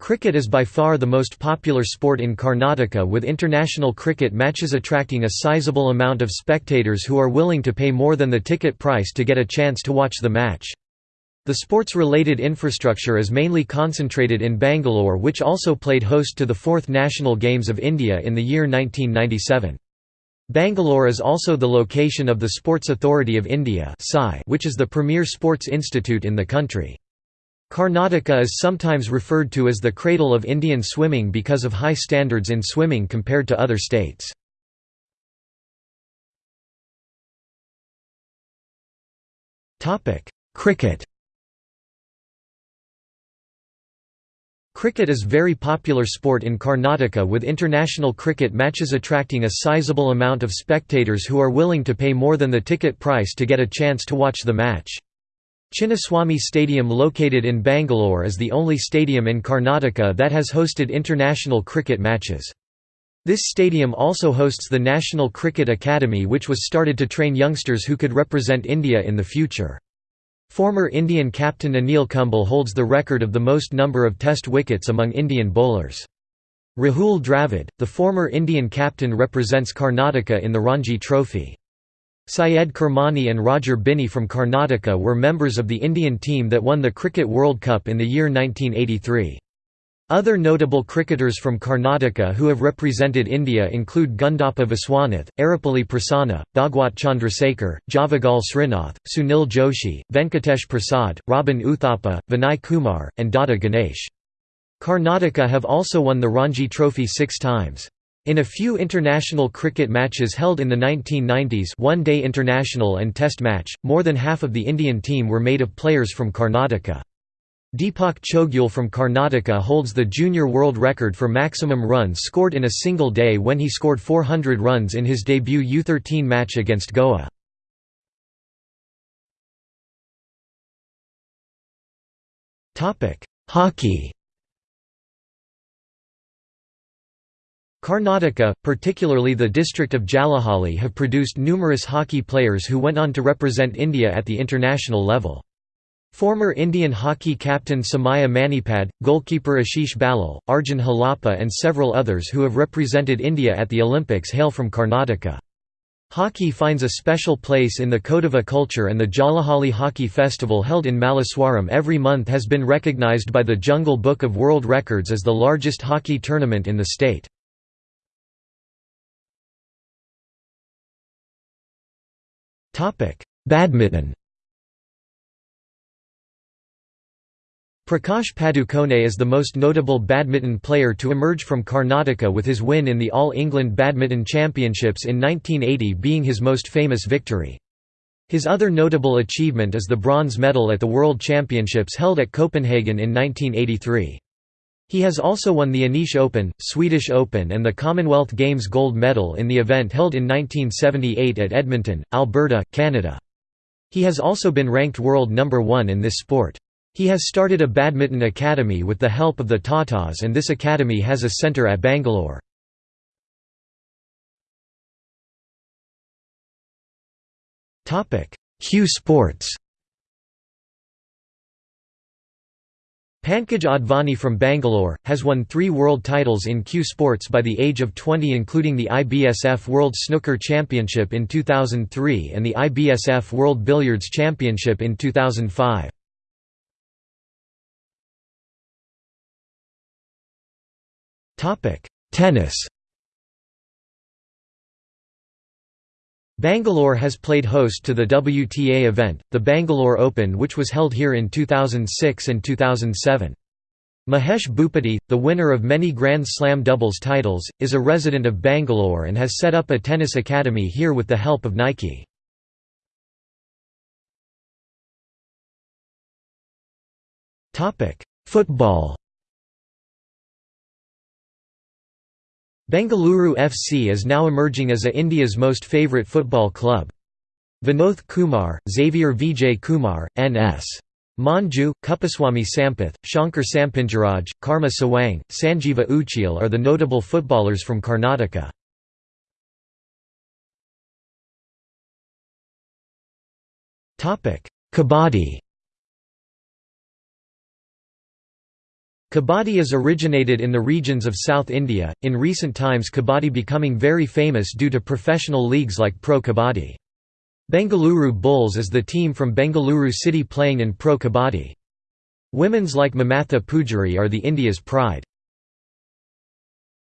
Cricket is by far the most popular sport in Karnataka with international cricket matches attracting a sizable amount of spectators who are willing to pay more than the ticket price to get a chance to watch the match. The sports-related infrastructure is mainly concentrated in Bangalore which also played host to the fourth National Games of India in the year 1997. Bangalore is also the location of the Sports Authority of India which is the premier sports institute in the country. Karnataka is sometimes referred to as the cradle of Indian swimming because of high standards in swimming compared to other states. Cricket Cricket is very popular sport in Karnataka with international cricket matches attracting a sizable amount of spectators who are willing to pay more than the ticket price to get a chance to watch the match. Chinnaswamy Stadium located in Bangalore is the only stadium in Karnataka that has hosted international cricket matches. This stadium also hosts the National Cricket Academy which was started to train youngsters who could represent India in the future. Former Indian captain Anil Kumble holds the record of the most number of test wickets among Indian bowlers. Rahul Dravid, the former Indian captain represents Karnataka in the Ranji Trophy. Syed Kirmani and Roger Binny from Karnataka were members of the Indian team that won the Cricket World Cup in the year 1983. Other notable cricketers from Karnataka who have represented India include Gundappa Viswanath, Erapalli Prasanna, Bhagwat Chandrasekhar, Javagal Srinath, Sunil Joshi, Venkatesh Prasad, Robin Uthappa, Vinay Kumar, and Dada Ganesh. Karnataka have also won the Ranji Trophy six times. In a few international cricket matches held in the 1990s one-day international and test match, more than half of the Indian team were made of players from Karnataka. Deepak Chougule from Karnataka holds the junior world record for maximum runs scored in a single day when he scored 400 runs in his debut U13 match against Goa. Hockey Karnataka, particularly the district of Jalahalli have produced numerous hockey players who went on to represent India at the international level. Former Indian hockey captain Somaiya Manipad, goalkeeper Ashish Balal, Arjun Halappa and several others who have represented India at the Olympics hail from Karnataka. Hockey finds a special place in the Kodava culture and the Jalahalli Hockey Festival held in Malleswaram every month has been recognized by the Jungle Book of World Records as the largest hockey tournament in the state. Badminton Prakash Padukone is the most notable badminton player to emerge from Karnataka with his win in the All England Badminton Championships in 1980 being his most famous victory. His other notable achievement is the bronze medal at the World Championships held at Copenhagen in 1983. He has also won the Danish Open, Swedish Open and the Commonwealth Games gold medal in the event held in 1978 at Edmonton, Alberta, Canada. He has also been ranked world number one in this sport. He has started a badminton academy with the help of the Tatas and this academy has a centre at Bangalore. Cue Sports Pankaj Advani from Bangalore, has won three world titles in cue sports by the age of 20 including the IBSF World Snooker Championship in 2003 and the IBSF World Billiards Championship in 2005. Tennis Bangalore has played host to the WTA event, the Bangalore Open which was held here in 2006 and 2007. Mahesh Bhupathi, the winner of many Grand Slam doubles titles, is a resident of Bangalore and has set up a tennis academy here with the help of Nike. Football Bengaluru FC is now emerging as India's most favourite football club. Vinod Kumar, Xavier Vijay Kumar, N.S. Manju, Kuppaswamy Sampath, Shankar Sampinjaraj, Karma Sawang, Sanjeeva Uchil are the notable footballers from Karnataka. Kabaddi Kabaddi is originated in the regions of South India, in recent times Kabaddi becoming very famous due to professional leagues like Pro Kabaddi. Bengaluru Bulls is the team from Bengaluru city playing in Pro Kabaddi. Women's like Mamatha Pujari are the India's pride.